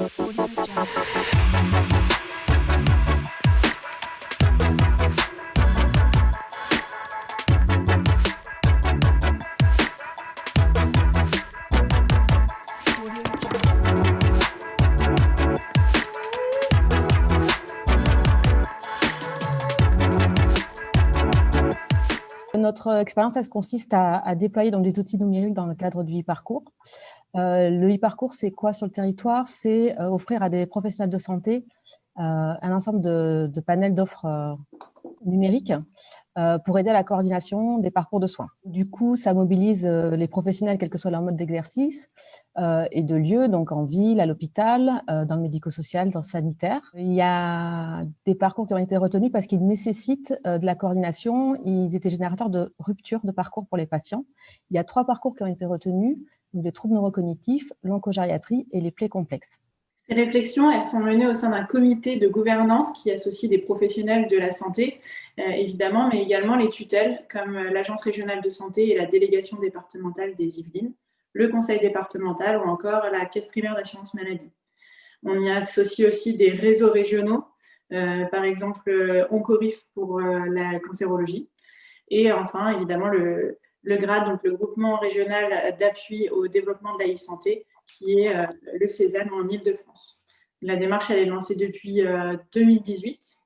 Audio Jungle. Notre expérience, elle consiste à, déployer donc, des outils numériques dans le cadre du e-parcours. Euh, le e-parcours, c'est quoi sur le territoire? C'est euh, offrir à des professionnels de santé euh, un ensemble de, panels d'offres numériques pour aider à la coordination des parcours de soins. Du coup, ça mobilise les professionnels, quel que soit leur mode d'exercice et de lieu, donc en ville, à l'hôpital, dans le médico-social, dans le sanitaire. Il y a des parcours qui ont été retenus parce qu'ils nécessitent de la coordination. Ils étaient générateurs de rupture de parcours pour les patients. Il y a trois parcours qui ont été retenus les troubles neurocognitifs, l'oncogériatrie et les plaies complexes. Ces réflexions, sont menées au sein d'un comité de gouvernance qui associe des professionnels de la santé, euh, évidemment, mais également les tutelles, comme euh, l'Agence régionale de santé et la délégation départementale des Yvelines, le conseil départemental ou encore la caisse primaire d'assurance maladie. On y associe aussi des réseaux régionaux, euh, par exemple Oncorif pour la cancérologie, et enfin, évidemment, le, le GRAD, donc le groupement régional d'appui au développement de la e-santé, qui est euh, le Cézanne en Ile-de-France. La démarche, elle est lancée depuis 2018.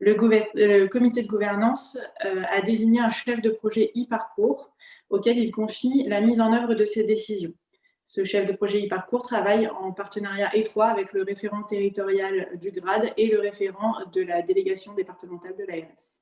Euh, le, comité de gouvernance euh, a désigné un chef de projet e-parcours auquel il confie la mise en œuvre de ses décisions. Ce chef de projet e-parcours travaille en partenariat étroit avec le référent territorial du GRAD et le référent de la délégation départementale de l'ARS.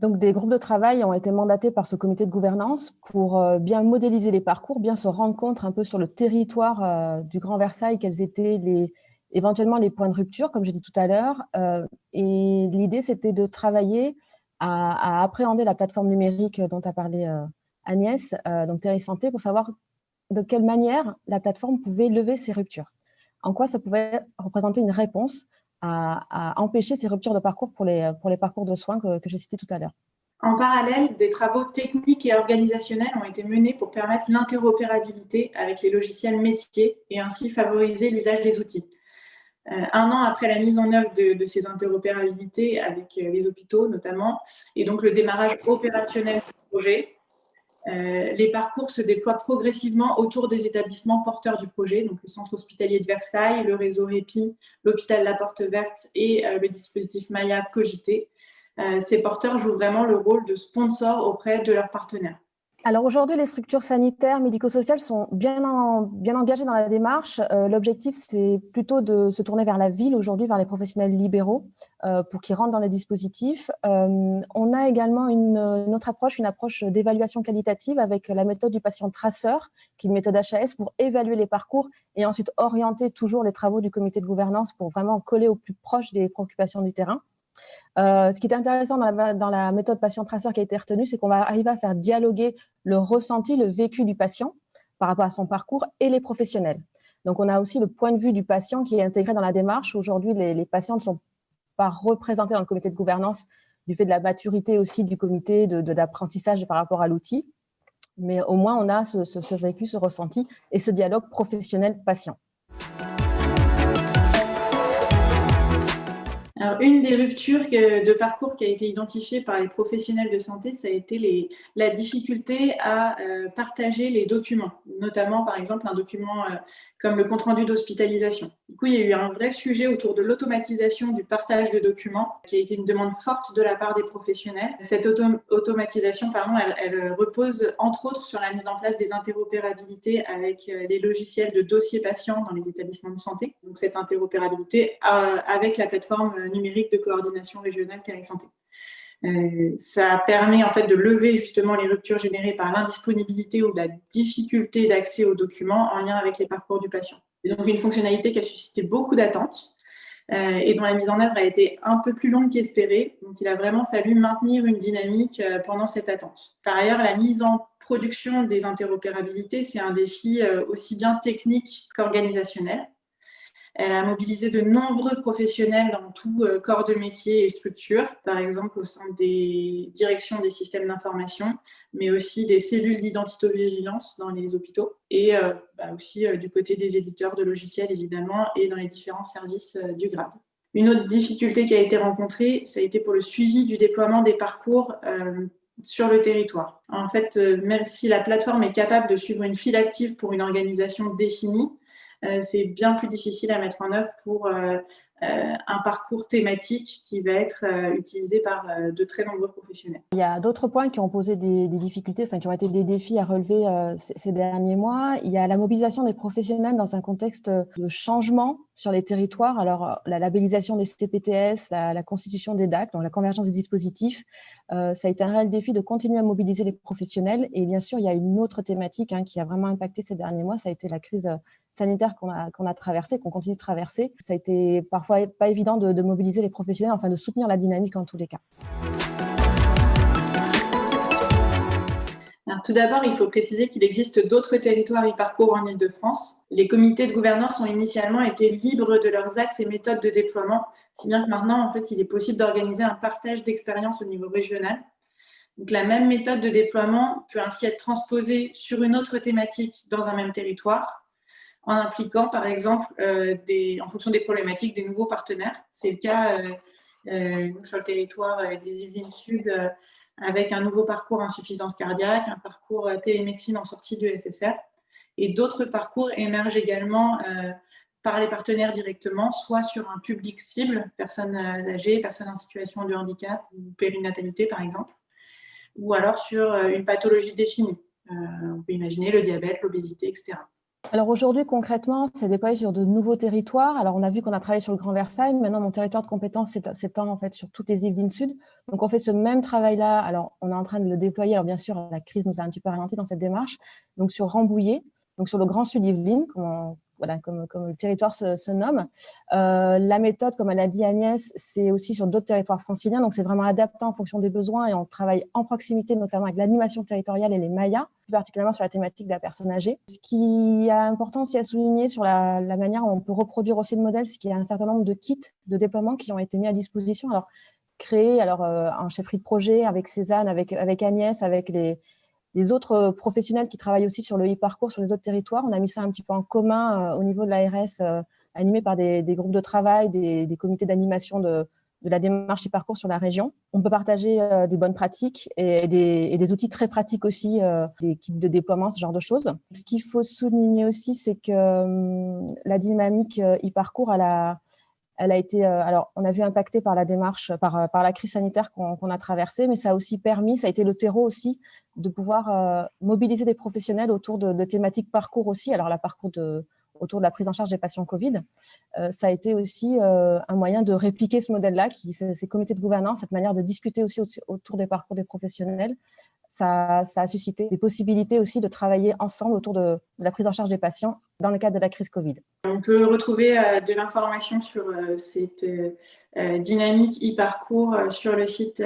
Donc, des groupes de travail ont été mandatés par ce comité de gouvernance pour euh, bien modéliser les parcours, bien se rendre compte un peu sur le territoire euh, du Grand Versailles, quels étaient les, éventuellement les points de rupture, comme j'ai dit tout à l'heure. Euh, et l'idée, c'était de travailler à, appréhender la plateforme numérique dont a parlé Agnès, donc Terry Santé, pour savoir de quelle manière la plateforme pouvait lever ces ruptures. En quoi ça pouvait représenter une réponse à, empêcher ces ruptures de parcours pour les, parcours de soins que, j'ai cités tout à l'heure. En parallèle, des travaux techniques et organisationnels ont été menés pour permettre l'interopérabilité avec les logiciels métiers et ainsi favoriser l'usage des outils. Euh, un an après la mise en œuvre de, ces interopérabilités avec euh, les hôpitaux notamment, et donc le démarrage opérationnel du projet, euh, les parcours se déploient progressivement autour des établissements porteurs du projet, donc le centre hospitalier de Versailles, le réseau REPI, l'hôpital La Porte Verte et euh, le dispositif Maya Cogité. Euh, ces porteurs jouent vraiment le rôle de sponsor auprès de leurs partenaires. Alors aujourd'hui, les structures sanitaires, médico-sociales sont bien, engagées dans la démarche. Euh, l'objectif, c'est plutôt de se tourner vers la ville aujourd'hui, vers les professionnels libéraux, euh, pour qu'ils rentrent dans les dispositifs. Euh, on a également une, autre approche, une approche d'évaluation qualitative avec la méthode du patient traceur, qui est une méthode HAS pour évaluer les parcours et ensuite orienter toujours les travaux du comité de gouvernance pour vraiment coller au plus proche des préoccupations du terrain. Euh, ce qui est intéressant dans la, méthode patient-traceur qui a été retenue, c'est qu'on va arriver à faire dialoguer le ressenti, le vécu du patient par rapport à son parcours et les professionnels. Donc, on a aussi le point de vue du patient qui est intégré dans la démarche. Aujourd'hui, les, patients ne sont pas représentés dans le comité de gouvernance du fait de la maturité aussi du comité d'apprentissage par rapport à l'outil. Mais au moins, on a ce vécu, ce ressenti et ce dialogue professionnel-patient. Alors, une des ruptures de parcours qui a été identifiée par les professionnels de santé, ça a été la difficulté à euh, partager les documents, notamment par exemple un document euh, comme le compte-rendu d'hospitalisation. Du coup, il y a eu un vrai sujet autour de l'automatisation du partage de documents, qui a été une demande forte de la part des professionnels. Cette automatisation, pardon, elle, repose entre autres sur la mise en place des interopérabilités avec euh, les logiciels de dossiers patients dans les établissements de santé. Donc, cette interopérabilité avec la plateforme numérique de coordination régionale Carré Santé. Euh, ça permet en fait de lever justement les ruptures générées par l'indisponibilité ou la difficulté d'accès aux documents en lien avec les parcours du patient. C'est donc une fonctionnalité qui a suscité beaucoup d'attentes euh, et dont la mise en œuvre a été un peu plus longue qu'espérée. Donc il a vraiment fallu maintenir une dynamique euh, pendant cette attente. Par ailleurs, la mise en production des interopérabilités, c'est un défi aussi bien technique qu'organisationnel. Elle a mobilisé de nombreux professionnels dans tout euh, corps de métier et structure, par exemple au sein des directions des systèmes d'information, mais aussi des cellules d'identité-vigilance dans les hôpitaux et euh, bah, aussi euh, du côté des éditeurs de logiciels évidemment et dans les différents services du grade. Une autre difficulté qui a été rencontrée, ça a été pour le suivi du déploiement des parcours sur le territoire. En fait, même si la plateforme est capable de suivre une file active pour une organisation définie, c'est bien plus difficile à mettre en œuvre pour euh, euh, un parcours thématique qui va être utilisé par de très nombreux professionnels. Il y a d'autres points qui ont posé des, difficultés, enfin qui ont été des défis à relever ces, derniers mois. Il y a la mobilisation des professionnels dans un contexte de changement sur les territoires. Alors, la labellisation des CPTS, la, constitution des DAC, donc la convergence des dispositifs, ça a été un réel défi de continuer à mobiliser les professionnels. Et bien sûr, il y a une autre thématique hein, qui a vraiment impacté ces derniers mois, ça a été la crise sanitaire qu'on a, a traversé, qu'on continue de traverser. Ça a été parfois pas évident de, mobiliser les professionnels, enfin de soutenir la dynamique en tous les cas. tout d'abord, il faut préciser qu'il existe d'autres territoires e-parcours en Ile-de-France. Les comités de gouvernance ont initialement été libres de leurs axes et méthodes de déploiement, si bien que maintenant, en fait, il est possible d'organiser un partage d'expériences au niveau régional. Donc, la même méthode de déploiement peut ainsi être transposée sur une autre thématique dans un même territoire, en impliquant, par exemple, euh, en fonction des problématiques, des nouveaux partenaires. C'est le cas euh, euh, sur le territoire des Yvelines Sud, avec un nouveau parcours insuffisance cardiaque, un parcours télémédecine en sortie du SSR. Et d'autres parcours émergent également par les partenaires directement, soit sur un public cible, personnes âgées, personnes en situation de handicap ou périnatalité par exemple, ou alors sur une pathologie définie. on peut imaginer le diabète, l'obésité, etc. Alors aujourd'hui, concrètement, c'est déployé sur de nouveaux territoires. Alors on a vu qu'on a travaillé sur le Grand Versailles. Maintenant, mon territoire de compétence s'étend en fait sur toutes les Yvelines Sud. Donc on fait ce même travail-là. Alors on est en train de le déployer. Alors bien sûr, la crise nous a un petit peu ralenti dans cette démarche. Donc sur Rambouillet, donc sur le Grand Sud Yvelines, comme, le territoire se, nomme. Euh, la méthode, comme elle a dit Agnès, c'est aussi sur d'autres territoires franciliens. Donc c'est vraiment adapté en fonction des besoins et on travaille en proximité, notamment avec l'animation territoriale et les Mayas particulièrement sur la thématique de la personne âgée. Ce qui est important aussi à souligner sur la, manière dont on peut reproduire aussi le modèle, c'est qu'il y a un certain nombre de kits de déploiement qui ont été mis à disposition. Alors, créés alors, euh, en chefferie de projet avec Cézanne, avec Agnès, avec les, les autres professionnels qui travaillent aussi sur le e-parcours sur les autres territoires. On a mis ça un petit peu en commun euh, au niveau de l'ARS, euh, animé par des, groupes de travail, des, comités d'animation de, la démarche et parcours sur la région. On peut partager euh, des bonnes pratiques et des, outils très pratiques aussi, euh, des kits de déploiement, ce genre de choses. Ce qu'il faut souligner aussi, c'est que hum, la dynamique euh, e-parcours, elle a, elle a été, alors on a vu impacté par la démarche, par, par la crise sanitaire qu'on a traversée, mais ça a aussi permis, ça a été le terreau aussi, de pouvoir mobiliser des professionnels autour de, de thématiques parcours aussi. Alors la parcours de autour de la prise en charge des patients Covid, euh, ça a été aussi euh, un moyen de répliquer ce modèle-là, ces comités de gouvernance, cette manière de discuter aussi autour des parcours des professionnels, ça, a suscité des possibilités aussi de travailler ensemble autour de, la prise en charge des patients dans le cadre de la crise Covid. On peut retrouver euh, de l'information sur euh, cette euh, dynamique e-parcours sur le site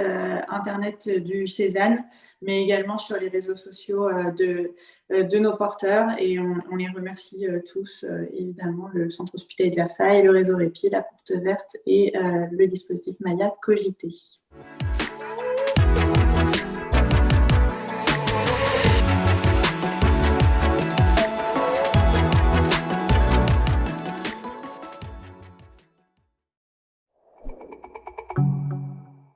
internet du Cézanne, mais également sur les réseaux sociaux de, nos porteurs. Et on, les remercie tous, évidemment, le Centre hospitalier de Versailles, le réseau Répi, la Porte Verte et le dispositif Maya Cogité.